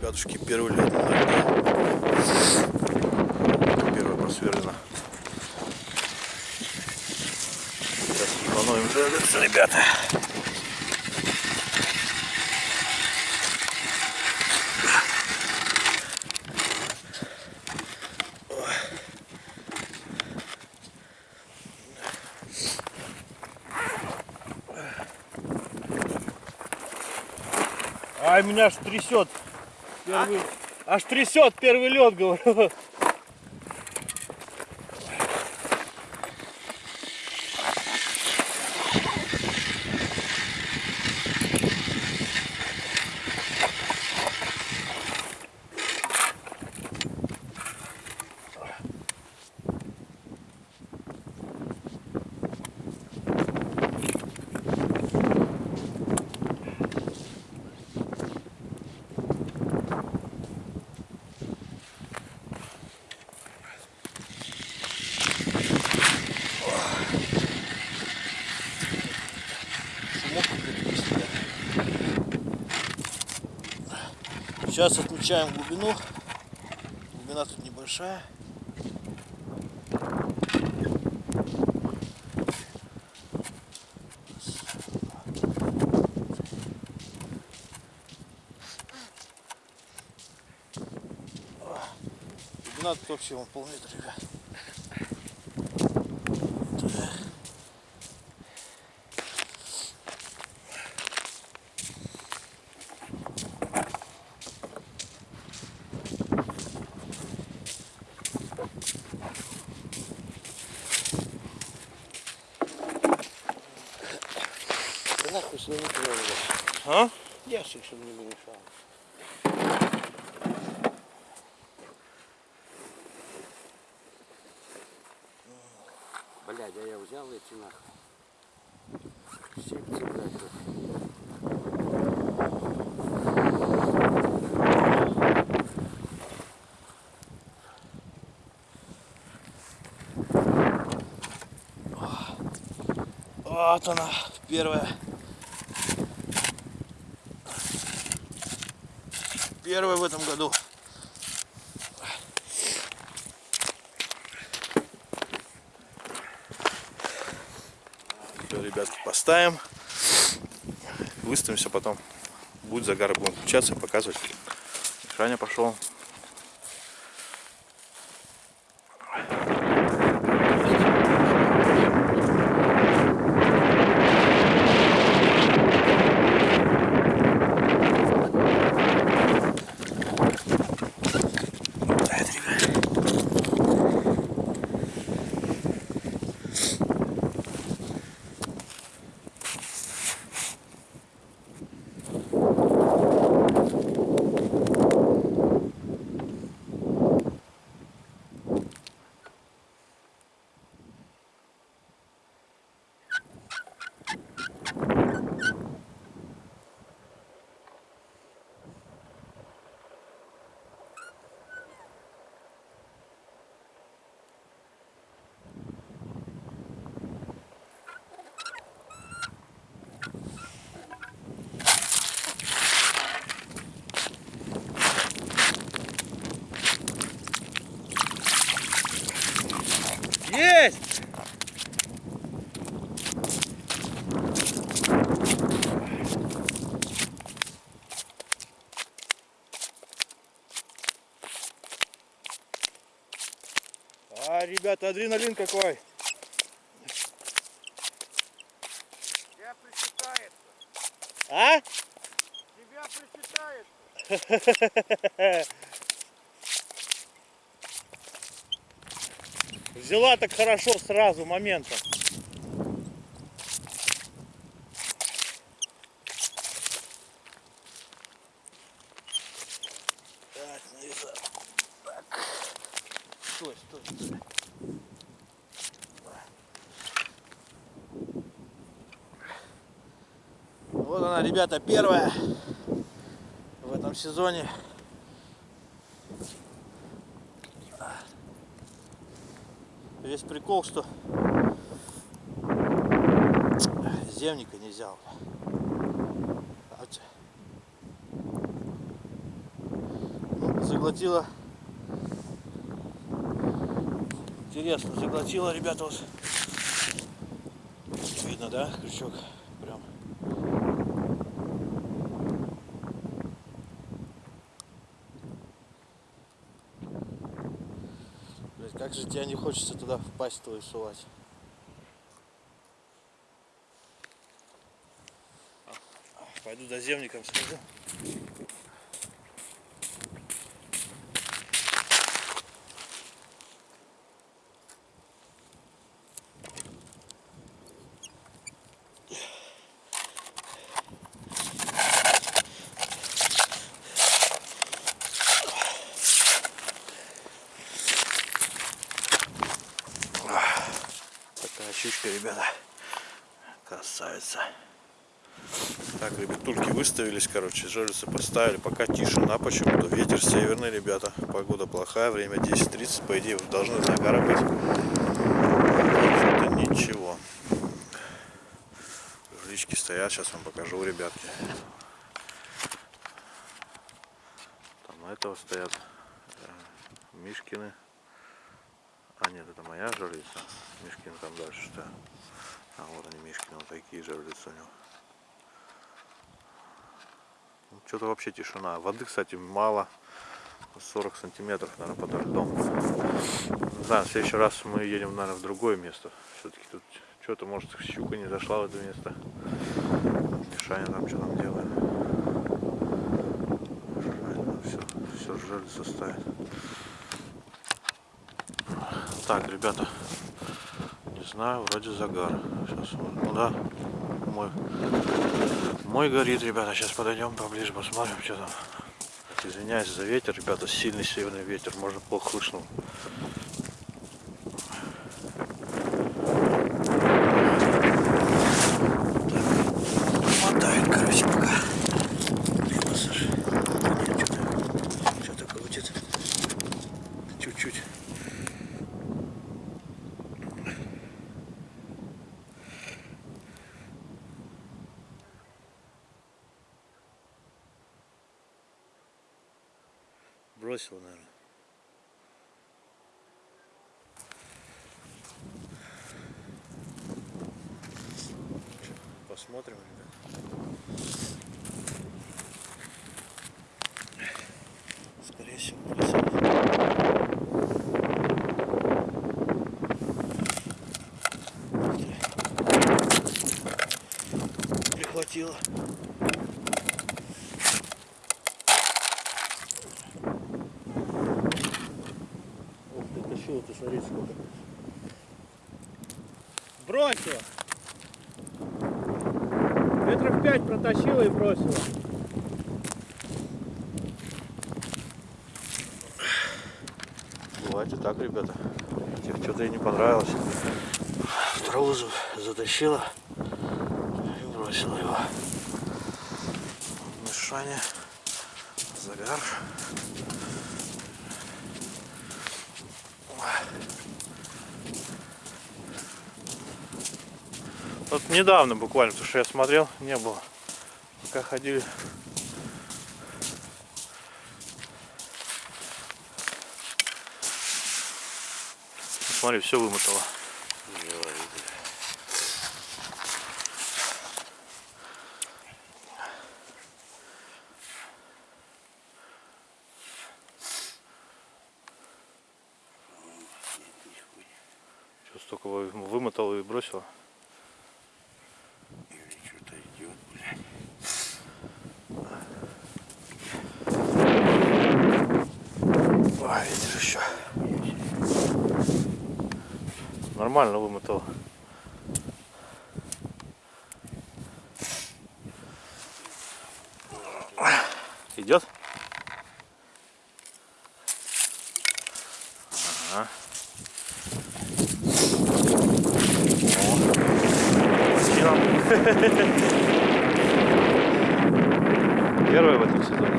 Ребятушки, первый лед. Первая просверлена. Сейчас двигаться, ребята. Ай, меня аж трясет. Первый... Аж трясет первый лед, говорю. Сейчас отмечаем глубину. Глубина тут небольшая. Глубина тут вообще вон полметра, ребят. Нахуй сюда не туда А? Ящик, чтобы не мешал. Блядь, а я взял эти нахуй. Щипцы, блядь, тут. Вот она, первая. Первая в этом году. Все, ребятки, поставим. Выставимся потом. Будет загар, будем включаться, показывать. Шаня пошел. Это, ребят. Есть! А, ребята, адреналин какой! Тебя присчитает. А? Тебя присчитает. Взяла так хорошо сразу моментом. Так, нарезаю. Так. Стой, стой, стой. Вот она, ребята, первая в этом сезоне. весь прикол, что земника чё? Ну, заглотила. Интересно, заглотила, ребята, вот. Видно, да, крючок? Тебе не хочется туда впасть твою сувать. Пойду за земником схожу. Такая щучка, ребята. Красавица. Так, ребятульки выставились, короче, жерлицы поставили. Пока тишина почему-то. Ветер северный, ребята. Погода плохая, время 10.30. По идее, должны на гора быть. Это ничего. Жлички стоят, сейчас вам покажу, ребятки. Там этого стоят э, Мишкины. А нет, это моя жерлица. Мишкин там дальше стоят. А вот они Мишкины, вот такие жерлицы у него. Что-то вообще тишина. Воды, кстати, мало. 40 сантиметров, наверное, под льдом. Не знаю, в следующий раз мы едем, наверное, в другое место. Все-таки тут что-то, может, щука не зашла в это место. Мишаня там что там делает. Все, все жерлица ставит. Так, ребята, не знаю, вроде загар. Сейчас, ну да, мой, мой горит, ребята. Сейчас подойдем поближе, посмотрим, что там. Извиняюсь за ветер, ребята, сильный северный ветер, можно плохо слышно. Мотает, короче, пока. Блин, Саша, что-то, что-то крутит. Чуть-чуть. Бросил, наверное. Посмотрим, ребят. Скорее всего, бросил. Прихватило. Ух ты, тащила ты, смотри, сколько. Бросила. Метров пять протащила и бросила. Бывает и так, ребята. Что-то ей не понравилось. В траву за- затащила и бросила его. Мешание, загар. Вот недавно буквально, потому что я смотрел, не было. Пока ходили. Смотри, все вымотало. Что столько вы- вымотало и бросила? Или что-то идет, блядь. А, ветер еще. Нормально вымотал. Идет? Ага. О, силам. Первый в этом сезоне.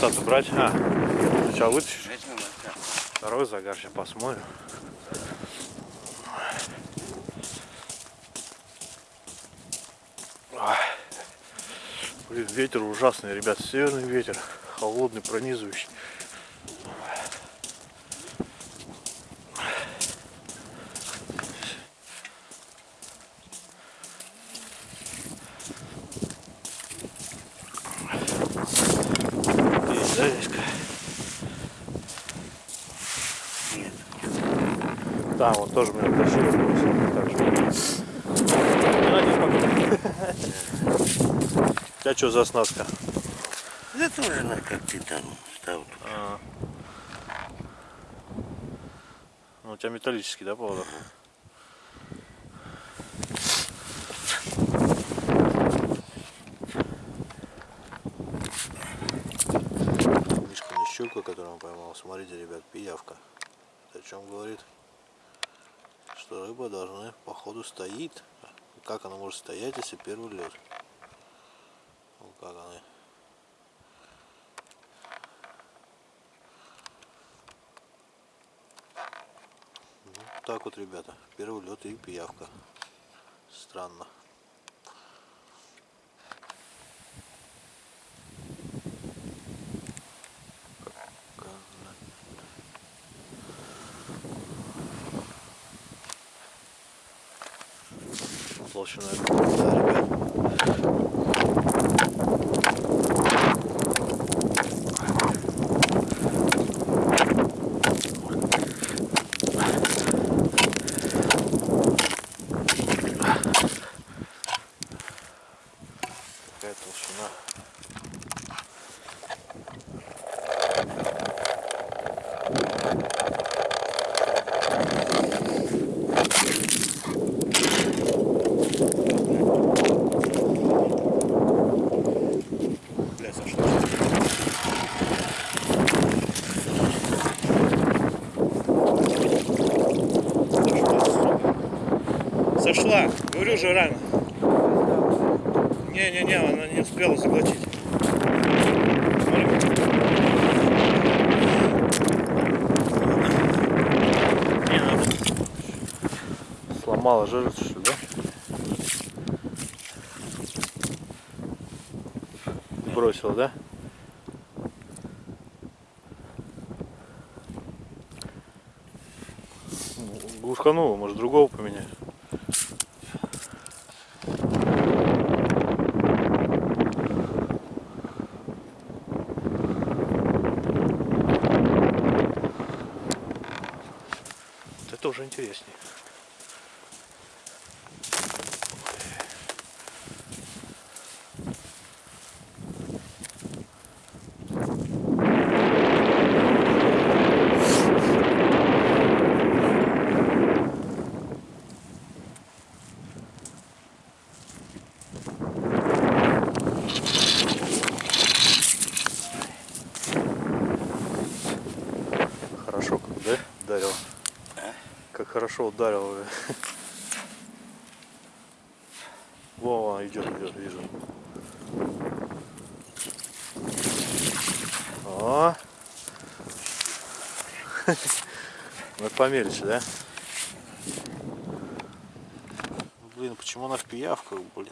Остаться брать? А, сначала вытащишь. Второй загар, сейчас посмотрим. Блин, ветер ужасный, ребят, северный ветер, холодный, пронизывающий. Есть, да, Веська? Нет. Да, вот тоже меня тащили. У тебя что за оснастка? Да тоже на как ты там стал. А. Ну, у тебя металлический, да, поводок? Мишка на щука, которую он поймал. Смотрите, ребят, пиявка. Это о чем говорит? Что рыба должна, походу, стоит. Как она может стоять, если первый лед? Вот как она. Ну, так вот, ребята. Первый лед и пиявка. Странно. Как она- Толщина да, ребят. Какая толщина. Бля, сошла. Сошла. Говорю же рано. Не-не-не, она не успела заглотить. Не надо. Сломала жирицу, что да? Бросила, да? Ну, Глушканула, может другого поменять. Уже интереснее. Хорошо как, да? Ударил. Как хорошо ударил. э. Во, идет, идет, вижу. О. Ну помельче, да? Блин, почему она в пиявках, блин?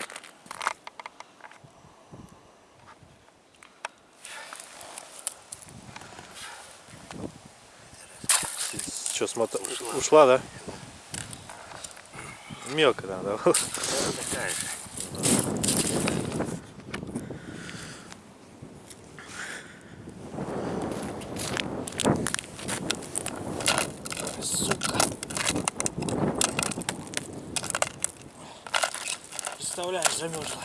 Что, смота... Ушла. Ушла, да? Мелко там, да? Такая же. Сука. Представляешь, замерзла.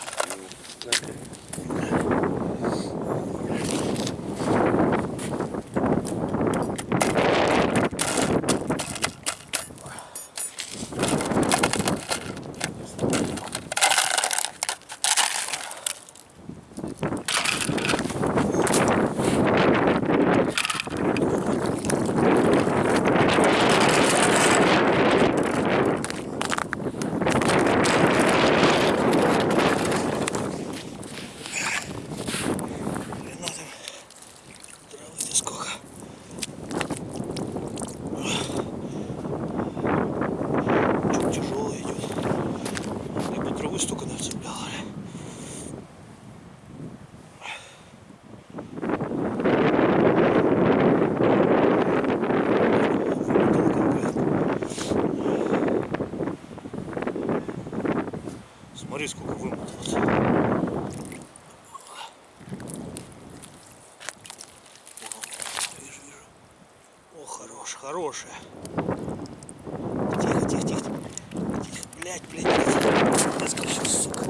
Блядь, блядь, блядь. Наскочил, сука.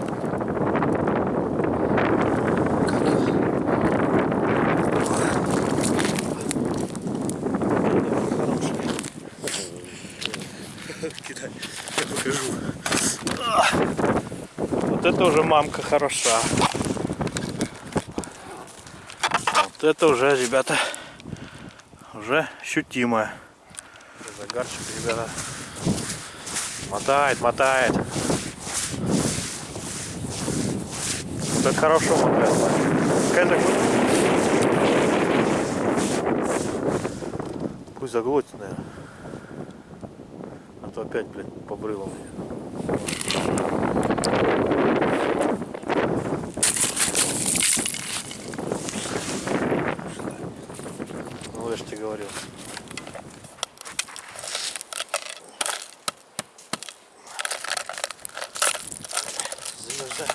Кидай, я покажу. Вот это уже мамка хороша. Вот это уже, ребята, уже ощутимая. Загарчик, ребята. Мотает, мотает. Вот это хорошо мотает. Заглотит. Пусть заглотит, наверное. А то опять, блядь, побрыло мне. Ну, я же тебе говорил. Замерзать.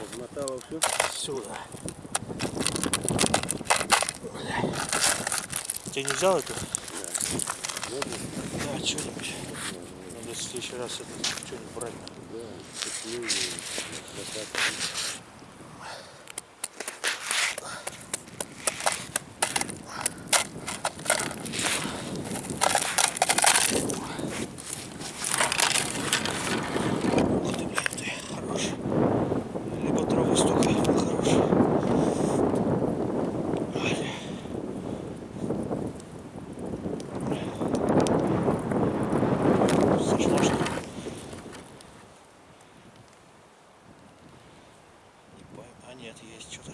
Размотала все. Сюда. Ты не взял эту? Да, что-нибудь. Надо в следующий раз это что-нибудь брать. Ух ты, блин, ты, хорош. Либо травы столько, либо хорош. Ай. Сошло, что ли? Не пойму. А нет, есть что-то.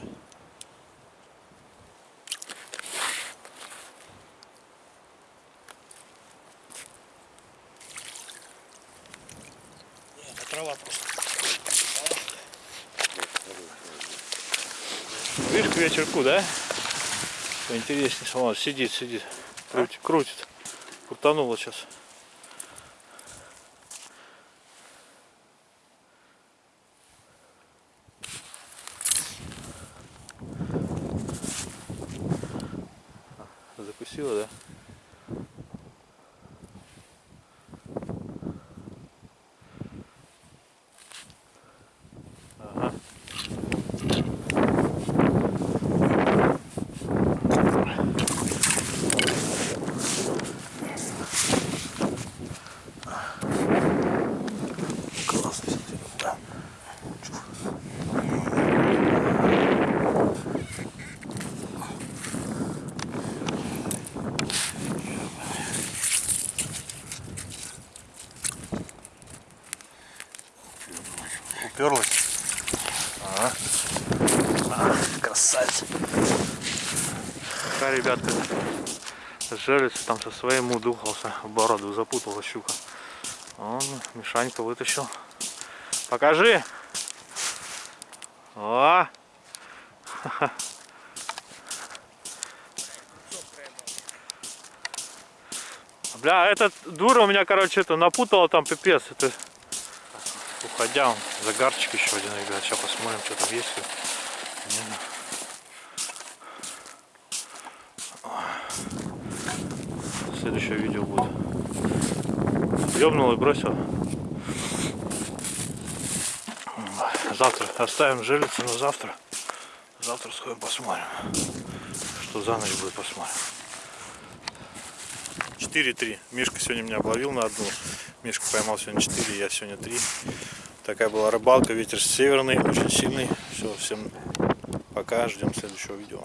Нет, это трава просто. Видишь, к вечерку, да? Поинтереснее. Вон, сидит, сидит. Крутит, крутит. Крутануло сейчас. Красавец. Пока, ребятка, жерлица там со своим удухался, в бороду запутала щука. Он Мишанька вытащил. Покажи. О! Бля, этот дура у меня, короче, это напутала там пипец. Это уходя, он загарчик еще один, ребят. Сейчас посмотрим, что там есть. Не. Следующее видео будет. Ёбнул и бросил. Завтра оставим жилицу на завтра. Завтра сходим посмотрим. Что за ночь будет посмотрим. 4-3. Мишка сегодня меня обловил на одну. Мишка поймал сегодня 4, я сегодня 3. Такая была рыбалка. Ветер северный, очень сильный. Все, всем пока. Ждем следующего видео.